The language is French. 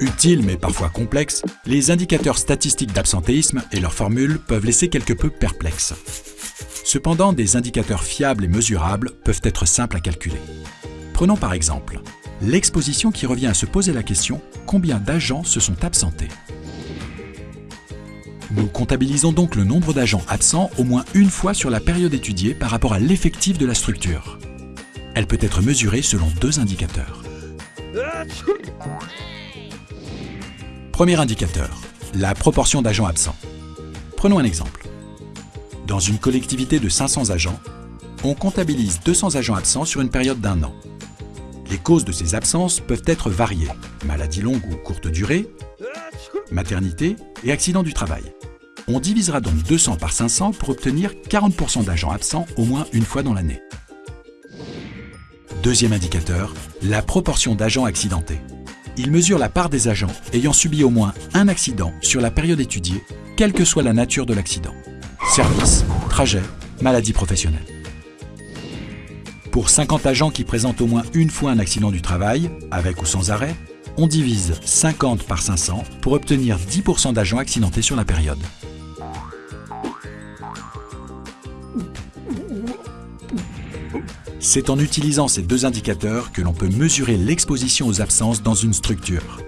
Utiles mais parfois complexes, les indicateurs statistiques d'absentéisme et leurs formules peuvent laisser quelque peu perplexes. Cependant, des indicateurs fiables et mesurables peuvent être simples à calculer. Prenons par exemple l'exposition qui revient à se poser la question combien d'agents se sont absentés? Nous comptabilisons donc le nombre d'agents absents au moins une fois sur la période étudiée par rapport à l'effectif de la structure. Elle peut être mesurée selon deux indicateurs. Premier indicateur, la proportion d'agents absents. Prenons un exemple. Dans une collectivité de 500 agents, on comptabilise 200 agents absents sur une période d'un an. Les causes de ces absences peuvent être variées, maladie longue ou courte durée, maternité et accident du travail. On divisera donc 200 par 500 pour obtenir 40% d'agents absents au moins une fois dans l'année. Deuxième indicateur, la proportion d'agents accidentés. Il mesure la part des agents ayant subi au moins un accident sur la période étudiée, quelle que soit la nature de l'accident. Service, trajet, maladie professionnelle. Pour 50 agents qui présentent au moins une fois un accident du travail, avec ou sans arrêt, on divise 50 par 500 pour obtenir 10% d'agents accidentés sur la période. C'est en utilisant ces deux indicateurs que l'on peut mesurer l'exposition aux absences dans une structure.